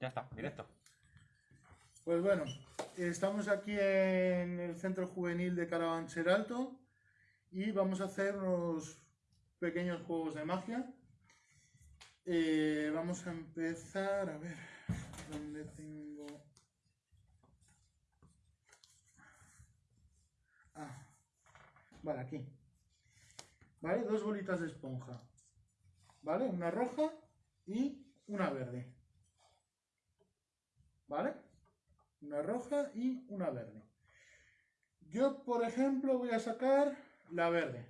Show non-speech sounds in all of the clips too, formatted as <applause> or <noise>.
Ya está, directo. Pues bueno, estamos aquí en el Centro Juvenil de Carabanchel Alto y vamos a hacer unos pequeños juegos de magia. Eh, vamos a empezar, a ver, ¿dónde tengo? Ah, vale, aquí. ¿Vale? Dos bolitas de esponja. ¿Vale? Una roja y una verde. ¿Vale? Una roja y una verde. Yo, por ejemplo, voy a sacar la verde.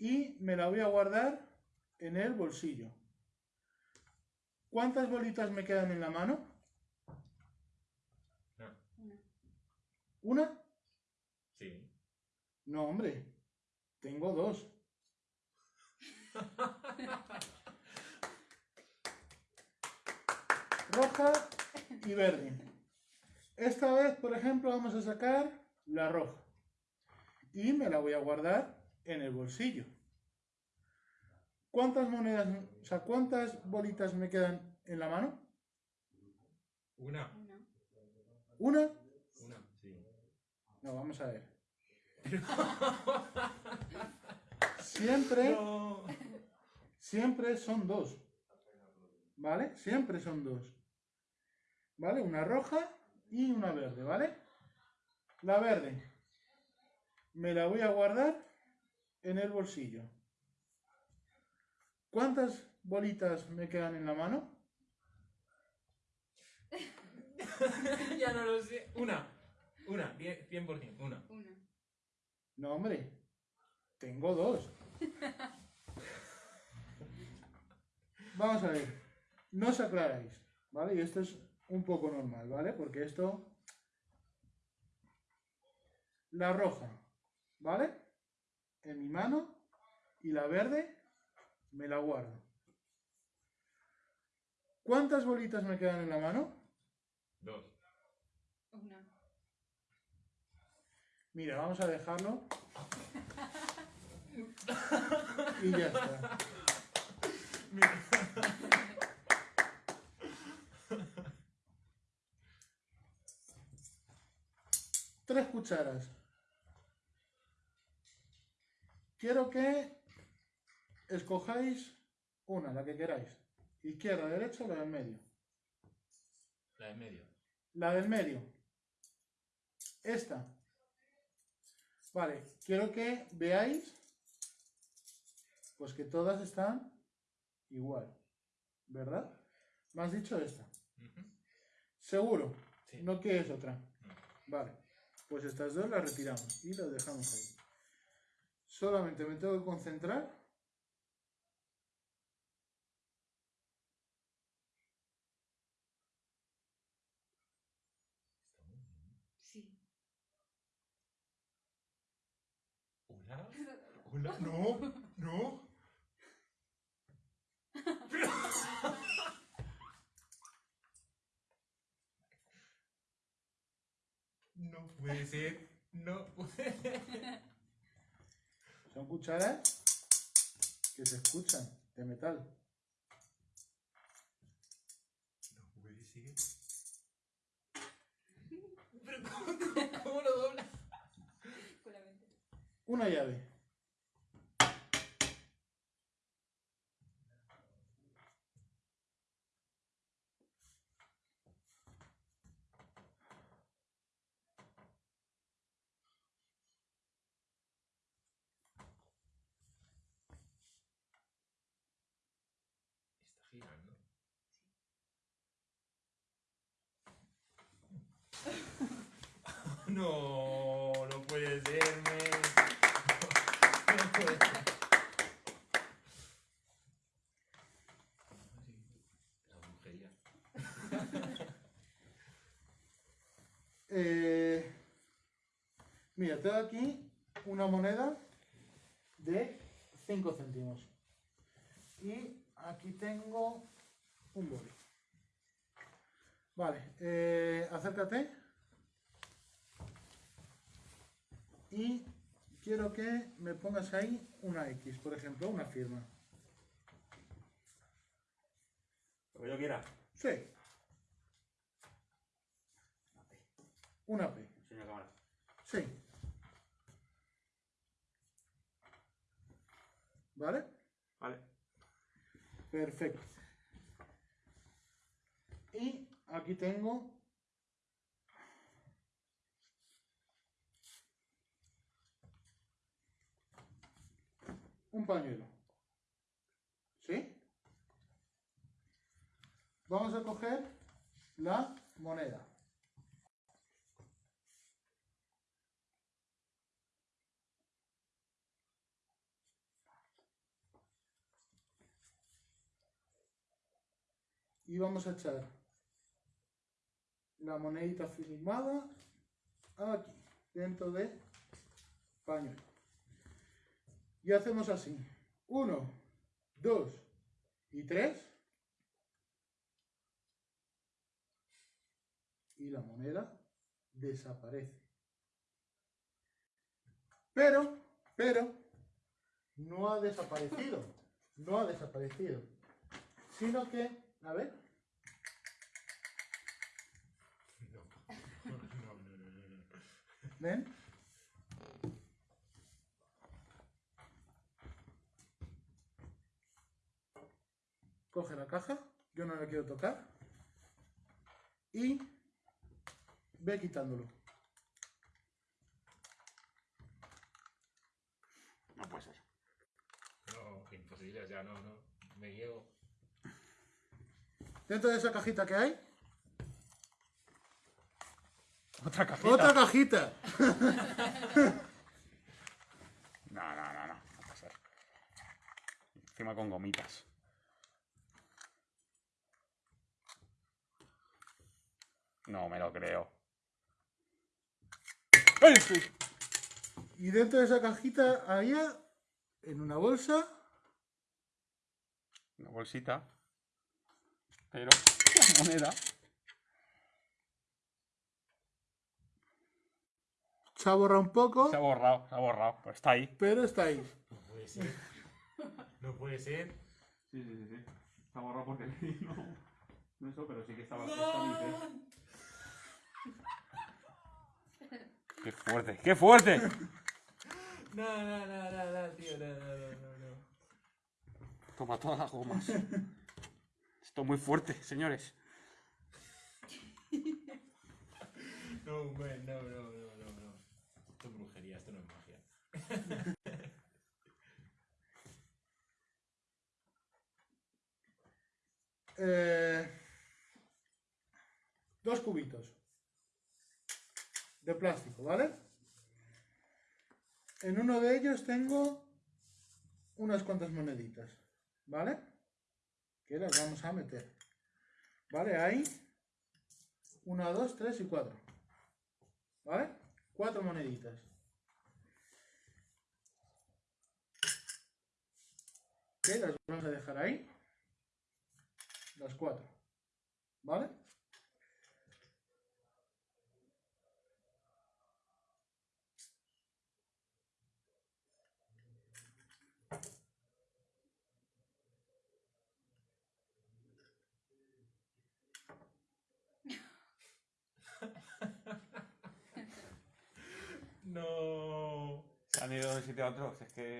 Y me la voy a guardar en el bolsillo. ¿Cuántas bolitas me quedan en la mano? No. Una. ¿Una? Sí. No, hombre. Tengo dos. <laughs> Roja y verde. Esta vez, por ejemplo, vamos a sacar la roja. Y me la voy a guardar en el bolsillo. ¿Cuántas monedas, o sea, cuántas bolitas me quedan en la mano? Una. Una. ¿Una? Sí. No, vamos a ver. Siempre, No. siempre son dos. ¿Vale? Siempre son dos. ¿Vale? Una roja y una verde, ¿vale? La verde me la voy a guardar en el bolsillo. ¿Cuántas bolitas me quedan en la mano? <laughs> ya no lo sé. Una. Una, 100%, 100%, una. Una. No, hombre. Tengo dos. <laughs> Vamos a ver. No os aclaráis, ¿vale? Y esto es un poco normal, ¿vale? Porque esto... La roja, ¿vale? En mi mano. Y la verde me la guardo. ¿Cuántas bolitas me quedan en la mano? Dos. Una. Mira, vamos a dejarlo. Y ya está. <laughs> Tres cucharas. Quiero que escojáis una, la que queráis. Izquierda, derecha, la del medio. La de medio. La del medio. Esta. Vale, quiero que veáis pues que todas están igual. ¿Verdad? Me has dicho esta. Seguro. Sí. No quieres otra. No. Vale. Pues estas dos las retiramos y las dejamos ahí. Solamente me tengo que concentrar. Sí. ¿Hola? <laughs> ¿Hola? No, no. <laughs> No puede ser. No. Son cucharas que se escuchan de metal. No puede ser. <laughs> Pero ¿cómo, cómo lo doblas? Con la mente. Una llave. No, no puede ser. Eh, mira, tengo aquí una moneda de 5 céntimos. Y aquí tengo un boli. Vale, eh, acércate. y quiero que me pongas ahí una X, por ejemplo, una firma. Lo que yo quiera. Sí. Una P. Una P. Cámara. Sí. ¿Vale? Vale. Perfecto. Y aquí tengo un pañuelo. ¿Sí? Vamos a coger la moneda. y vamos a echar la monedita filmada aquí, dentro de pañuelo. Y hacemos así. Uno, dos y tres. Y la moneda desaparece. Pero, pero, no ha desaparecido. No ha desaparecido. Sino que, a ver, No. ¿Ven? Coge la caja, yo no la quiero tocar. Y ve quitándolo. No puede ser. No, imposible, ya no, no. Me niego. Dentro de esa cajita que hay, Otra cajita. otra cajita. <laughs> No, no, no, no. No puede ser. Encima con gomitas. No me lo creo. Y dentro de esa cajita había, en una bolsa, Una bolsita. Pero la moneda. se ha borrado un poco, Se ha borrado, se ha borrado. Pero está ahí. pero está ahí. No puede ser. No puede ser. Sí, sí, sí. sí. Se ha borrado porque <laughs> no. No eso, pero sí que estaba. ¡Qué fuerte! ¡Qué fuerte! No, no, no, no, no, tío, no, no, no, no, no. Toma todas las gomas. Esto es muy fuerte, señores. No, man, no, no, no, no, no. Esto es brujería, esto no es magia. Eh, dos cubitos de plástico, ¿vale? En uno de ellos tengo unas cuantas moneditas, ¿vale? Que las vamos a meter. ¿Vale? Ahí. Una, dos, tres y cuatro. ¿Vale? Cuatro moneditas. Que las vamos a dejar ahí. Las cuatro. ¿Vale? No. Se han ido de un sitio a otro. Es que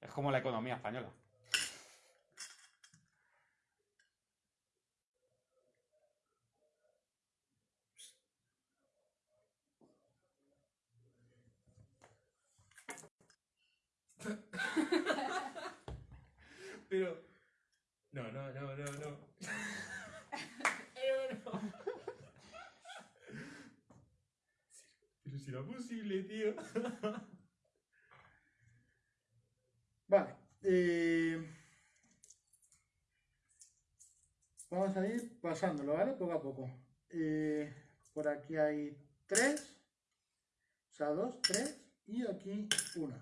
es como la economía española. Pero. No, no, no, no, no. Pero no. Pero si era posible, tío. Vale. eh, vamos a ir pasándolo, ¿vale? Poco a poco. Eh, por aquí hay tres. O sea, dos, tres. Y aquí una.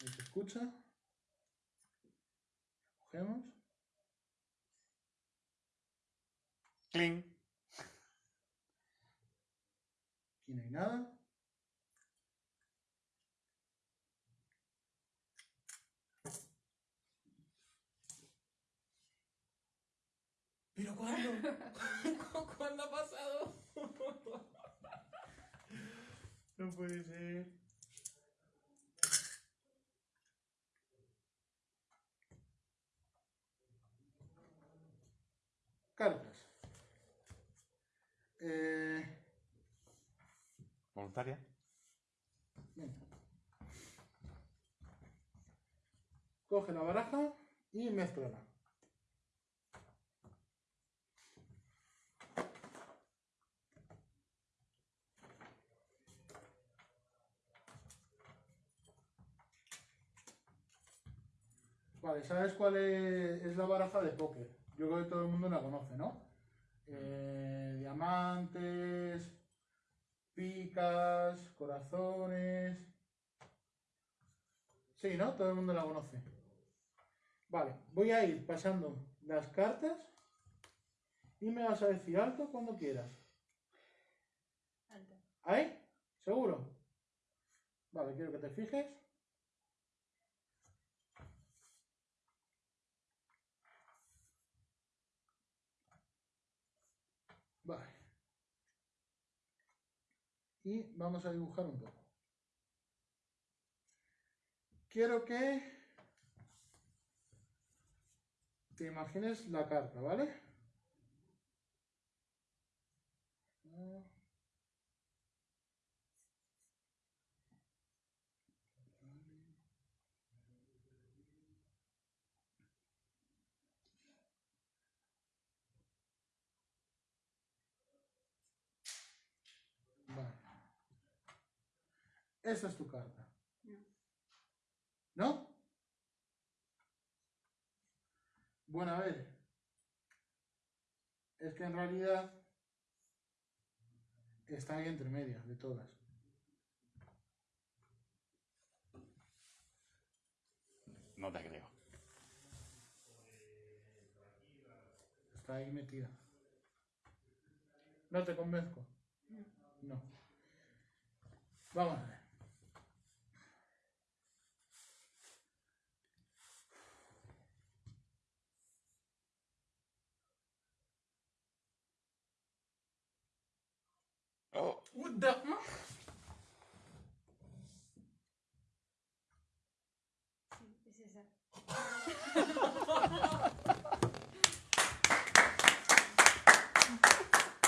Ahí se escucha. Cogemos. ¡Cling! Aquí no hay nada. Pero. ¿Pero cuándo? <laughs> ¿Cuándo ha pasado? No puede ser. Cartas. Eh, Voluntaria. venga. Coge la baraja y mezclala. Vale, ¿sabes cuál es, es la baraja de póker? Yo creo que todo el mundo la conoce, ¿no? Eh, diamantes, picas, corazones. Sí, ¿no? Todo el mundo la conoce. Vale, voy a ir pasando las cartas y me vas a decir alto cuando quieras. Alto. ¿Ahí? ¿Seguro? Vale, quiero que te fijes. Vale. Y vamos a dibujar un poco. Quiero que te imagines la carta, ¿vale? Esta es tu carta. No. ¿No? Bueno, a ver. Es que en realidad está ahí entre medias de todas. No te creo. Está ahí metida. ¿No te convenzco? No. No. Vamos a ver. Oh, What the... Sí, es esa.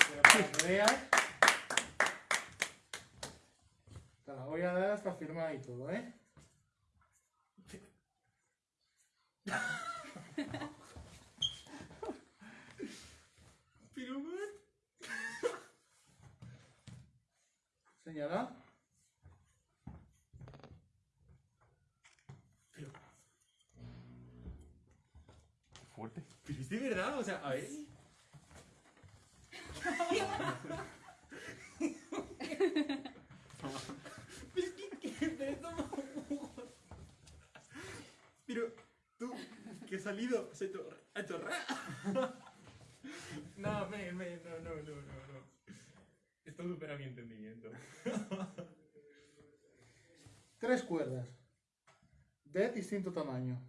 Pero para que veas. Te la voy a dar hasta firmada y todo, ¿eh? Pero, man. Señala. Pero, qué fuerte. pero es de verdad, o sea, a ver. Es que, que me toma Pero, tú, que has salido, se chorrado. No, men, men, no, no, no, no, no. Esto supera mi entendimiento. Tres cuerdas. De distinto tamaño.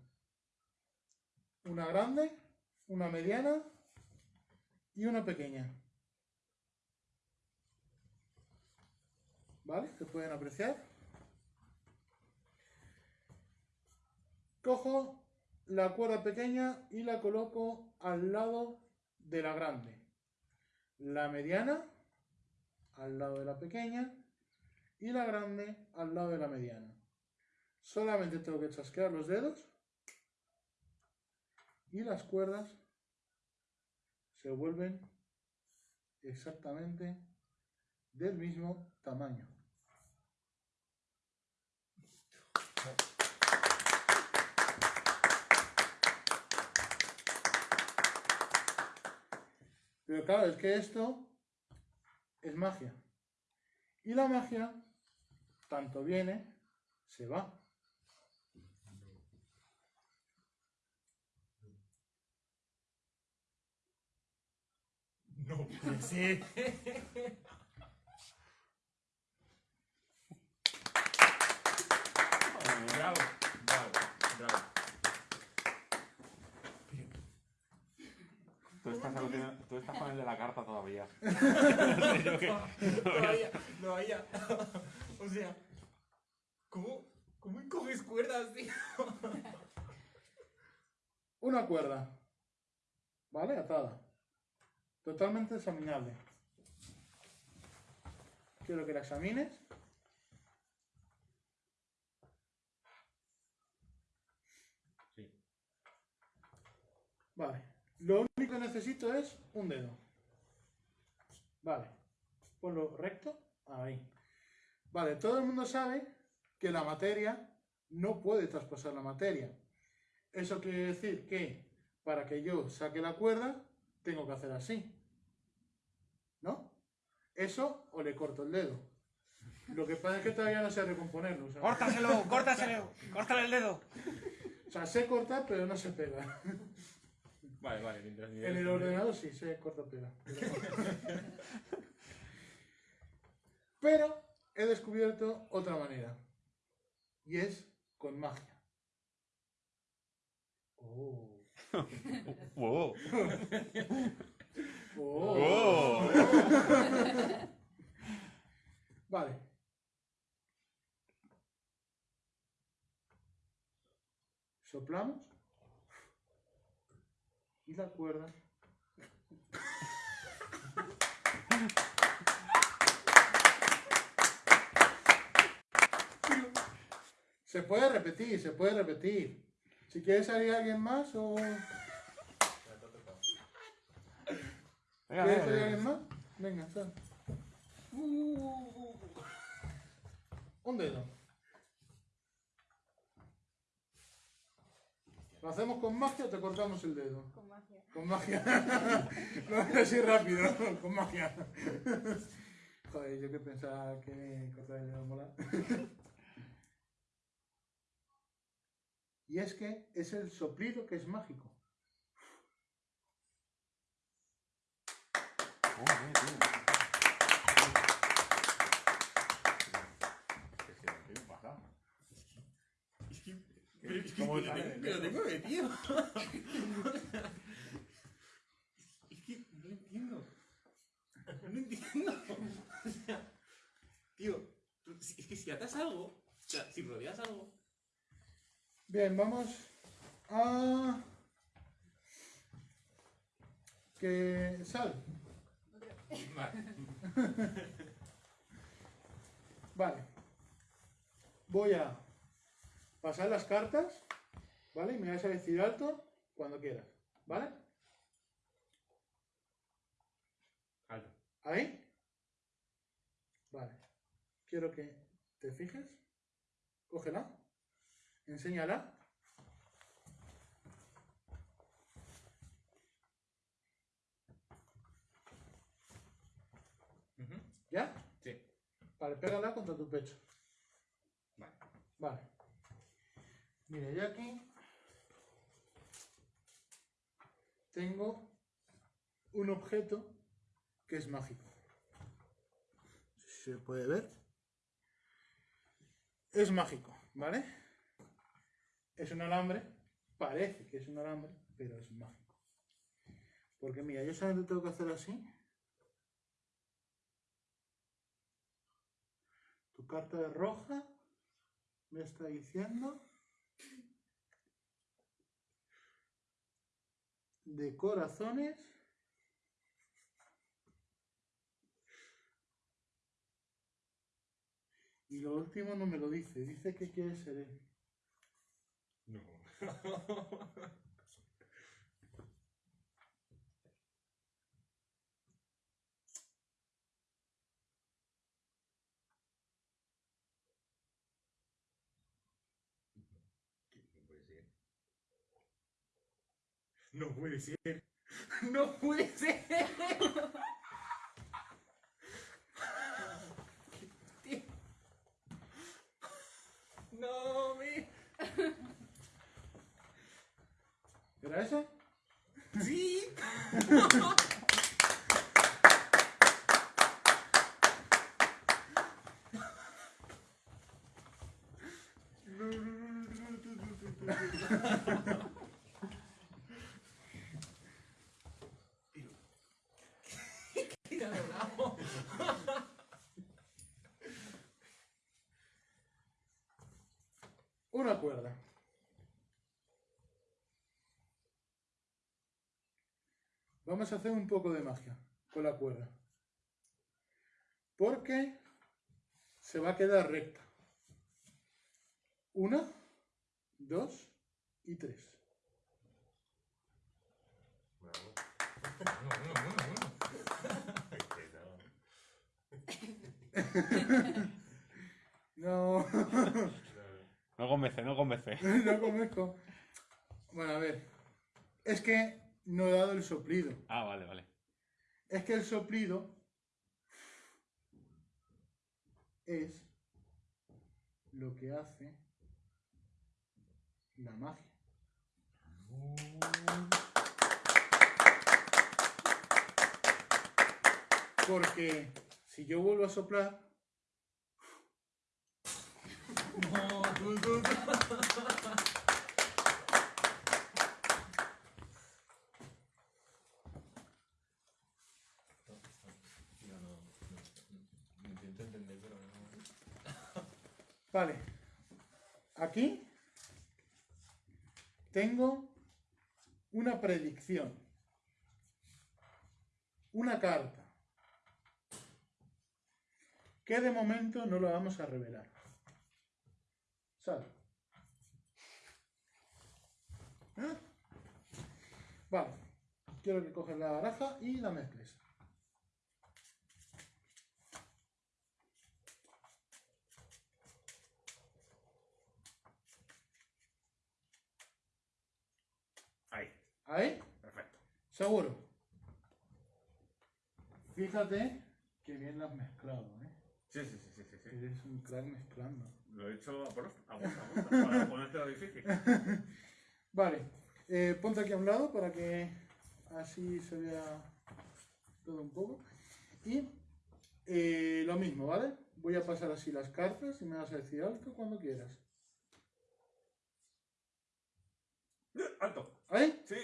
Una grande, una mediana y una pequeña. ¿Vale? ¿Se pueden apreciar? Cojo la cuerda pequeña y la coloco al lado de la grande. La mediana al lado de la pequeña y la grande al lado de la mediana. Solamente tengo que chasquear los dedos y las cuerdas se vuelven exactamente del mismo tamaño. Pero claro, es que esto es magia. Y la magia, tanto viene, se va. No puede ser. Bravo, bravo, bravo. Todo estás, alucinando- tú estás con el de la carta todavía. En serio que- No vaya, no vaya. O sea, ¿cómo, cómo coges cuerdas, tío? Una cuerda. ¿Vale? Atada. Totalmente examinable. Quiero que la examines. Sí. Vale. Lo único que necesito es un dedo. Vale. Ponlo recto. Ahí. Vale, todo el mundo sabe que la materia no puede traspasar la materia. Eso quiere decir que para que yo saque la cuerda, tengo que hacer así. Eso o le corto el dedo. Lo que pasa es que todavía no sé recomponerlo. Sea, ¡Córtaselo! <laughs> ¡Córtaselo! ¡Córtale el dedo! o sea, sé cortar, pero no se pega. Vale, vale, mientras ni En el ordenador sí sé cortar pega. Pero he descubierto otra manera. Y es con magia. Oh. <laughs> ¡Wow! <laughs> Oh. <laughs> Vale. Soplamos. Y la cuerda. Se puede repetir, se puede repetir. Si quieres salir alguien más o... Venga, ¿Quieres salir venga, alguien más? Venga, sal. Un dedo. ¿Lo hacemos con magia o te cortamos el dedo? Con magia. Con magia. no es así rápido, <laughs> con magia. Joder, yo que pensaba que cortar el dedo mola. <laughs> y es que es el soplido que es mágico. Joder, tío. Pero es que ¿Cómo sale pero tengo metido. Es que no entiendo. No entiendo. O sea, tío, es que si atas algo, o sea, si rodeas algo. Bien, vamos a... Que sal. Vale. Vale. Voy a pasar las cartas, ¿vale? Y me vas a decir alto cuando quieras, ¿vale? Alto. ¿Ahí? Vale. Quiero que te fijes. Cógela. Enséñala. ¿Ya? Sí. Vale, pégala contra tu pecho. Vale. Vale. Mira, yo aquí tengo un objeto que es mágico. ¿Se puede ver? Es mágico, ¿vale? Es un alambre, parece que es un alambre, pero es mágico. Porque mira, yo solamente tengo que hacer así. Tu carta es roja, me está diciendo de corazones y lo último no me lo dice dice que quiere ser él No. <laughs> No puede ser. <laughs> No puede ser. una cuerda. Vamos a hacer un poco de magia con la cuerda. Porque se va a quedar recta. Una, dos y tres. <laughs> <laughs> No. <laughs> No convence, no convence. <laughs> no conozco. Bueno, a ver. Es que no he dado el soplido. Ah, vale, vale. Es que el soplido es lo que hace la magia. Porque si yo vuelvo a soplar, <laughs> No, vale, aquí tengo una predicción, una carta, que de momento no la vamos a revelar. ¿Eh? Vale, quiero que coges la baraja y la mezcles. Ahí, ¿Ahí? perfecto. ¿Seguro? Fíjate que bien las has mezclado, ¿eh? Sí, sí, sí, sí, sí. sí. Eres un crack mezclando. Lo he hecho a posta, a posta, a posta, para ponértelo difícil. <laughs> Vale, eh, ponte aquí a un lado para que así se vea todo un poco. Y eh, lo mismo, ¿vale? Voy a pasar así las cartas y me vas a decir alto cuando quieras. ¡Alto! ¿Ahí? Sí.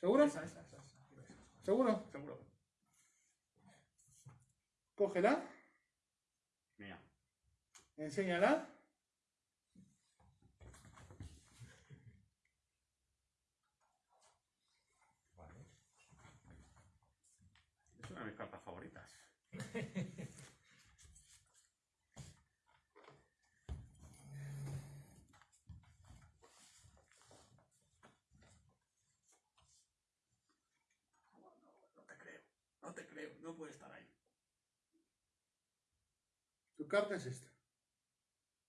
¿Seguro? Esa, esa, esa, esa. ¿Seguro? Seguro. Cógela, Mía. enséñala. Vale. Es una de mis cartas favoritas. No te creo. No te creo. No puede estar ahí. Tu carta es esta.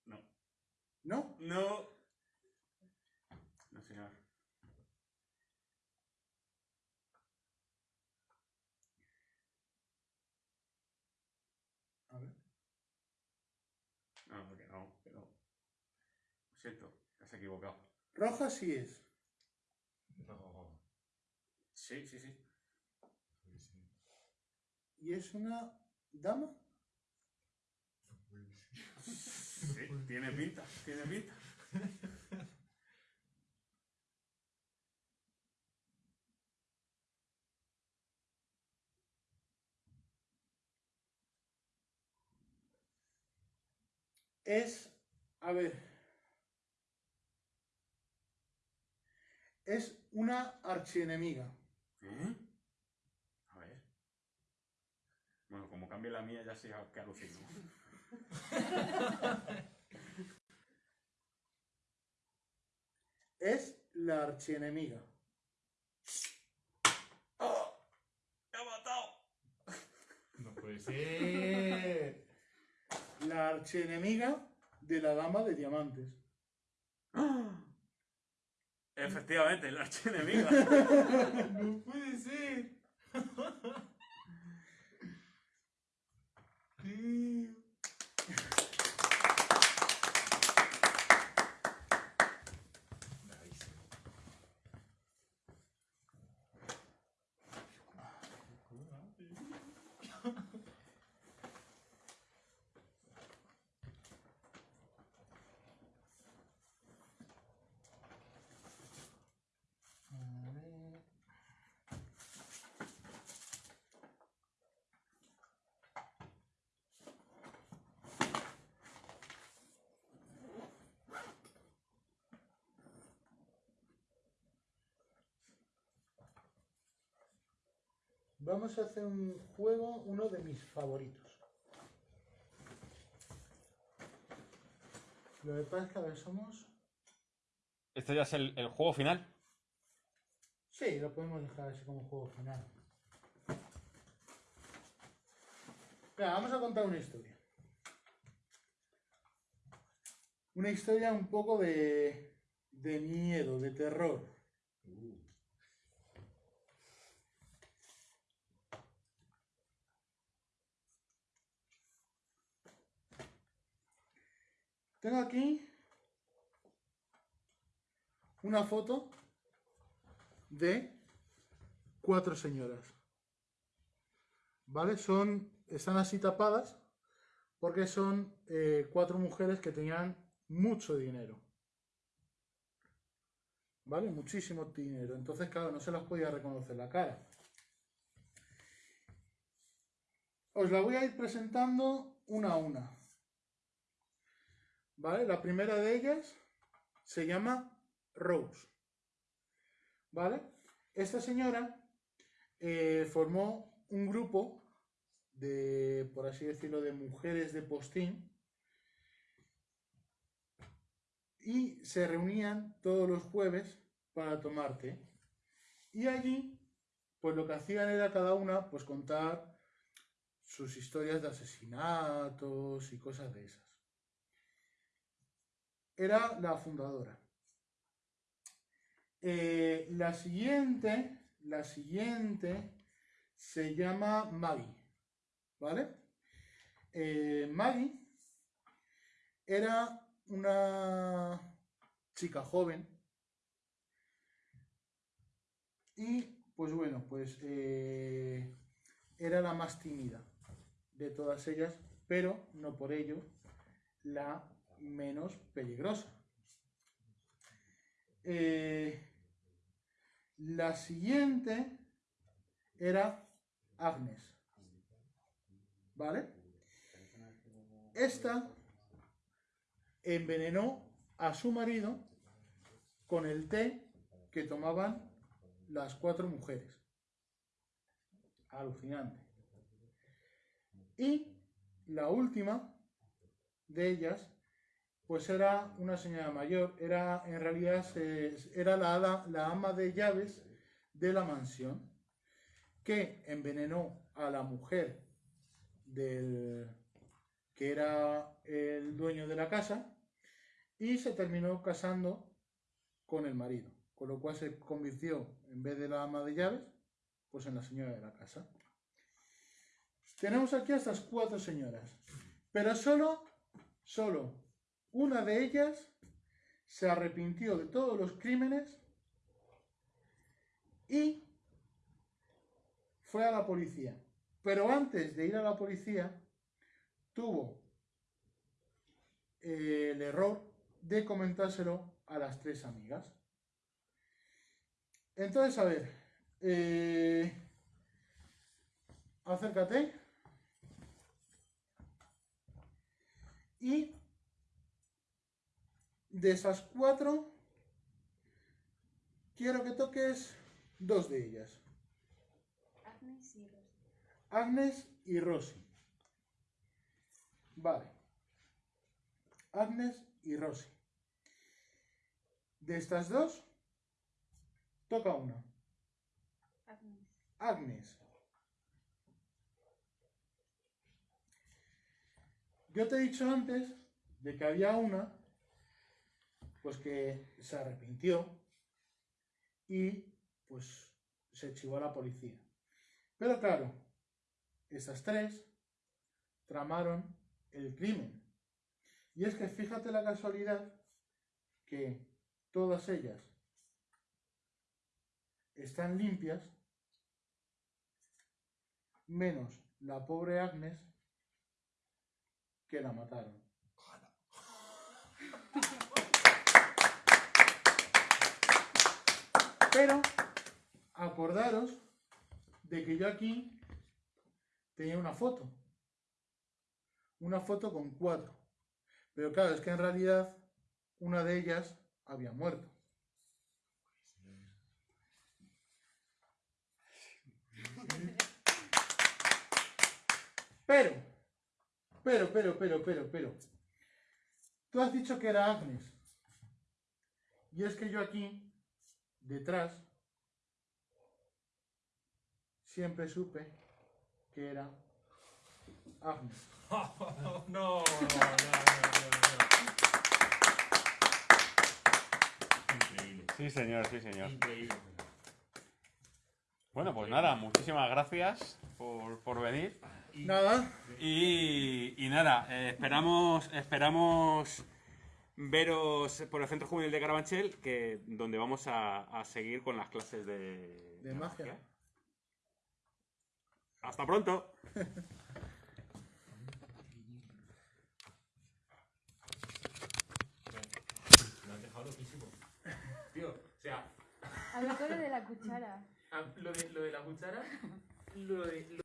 No. ¿No? No. No, señor. A ver. No, porque no, pero. Lo siento, te has equivocado. Roja sí es. No. Sí, sí, sí. Sí, sí. ¿Y es una dama? Sí, tiene pinta, tiene pinta. Es, a ver, es una archienemiga. A ver. Bueno, como cambie la mía ya sé que alucino. <laughs> Es la archienemiga. ¡Oh! ¡Me ha matado! No puede ser. La archienemiga de la dama de diamantes. <gasps> Efectivamente, la archienemiga. <laughs> No puede ser. <laughs> Vamos a hacer un juego, uno de mis favoritos. Lo que pasa es que a ver, somos... ¿Esto ya es el, el juego final? Sí, lo podemos dejar así como juego final. Vamos a contar una historia. Una historia un poco de, de miedo, de terror. Tengo aquí una foto de cuatro señoras. ¿Vale? Son, están así tapadas porque son eh, cuatro mujeres que tenían mucho dinero. ¿Vale? Muchísimo dinero. Entonces, claro, no se las podía reconocer la cara. Os la voy a ir presentando una a una. ¿Vale? La primera de ellas se llama Rose. ¿Vale? Esta señora eh, formó un grupo de, por así decirlo, de mujeres de postín y se reunían todos los jueves para tomar té. Y allí, pues lo que hacían era cada una, pues contar sus historias de asesinatos y cosas de esas. Era la fundadora. Eh, la siguiente, la siguiente se llama Maggie, ¿vale? Eh, Maggie era una chica joven y pues bueno, pues eh, era la más tímida de todas ellas, pero no por ello la menos peligrosa. Eh, la siguiente era Agnes. ¿Vale? Esta envenenó a su marido con el té que tomaban las cuatro mujeres. Alucinante. Y la última de ellas, pues era una señora mayor, era en realidad era la ama de llaves de la mansión, que envenenó a la mujer del que era el dueño de la casa y se terminó casando con el marido, con lo cual se convirtió, en vez de la ama de llaves, pues en la señora de la casa. Tenemos aquí a estas cuatro señoras, pero solo, solo una de ellas se arrepintió de todos los crímenes y fue a la policía. Pero antes de ir a la policía, tuvo eh, el error de comentárselo a las tres amigas. Entonces, a ver, eh, acércate. Y de esas cuatro, quiero que toques dos de ellas, Agnes y Rosy. Agnes y Rosy. Vale. Agnes y Rosy. De estas dos, toca una. Agnes. Agnes. Yo te he dicho antes de que había una, pues que se arrepintió y pues se chivó a la policía. Pero claro, estas tres tramaron el crimen. Y es que fíjate la casualidad que todas ellas están limpias, menos la pobre Agnes que la mataron. Pero acordaros de que yo aquí tenía una foto. Una foto con cuatro. Pero claro, es que en realidad una de ellas había muerto. Pero, pero, pero, pero, pero, pero. Tú has dicho que era Agnes. Y es que yo aquí, detrás, siempre supe que era Agnes. <laughs> no, no, no, no, Increíble. Sí, señor, sí, señor. Increíble. Bueno, pues nada, muchísimas gracias por, por venir. Nada, Y, y nada, eh, esperamos, esperamos veros por el Centro Juvenil de Carabanchel, que, donde vamos a, a seguir con las clases de, de magia. Hasta pronto. Lo has dejado loquísimo. Tío, o sea, Habla de la cuchara. lo de, lo de la cuchara, lo de,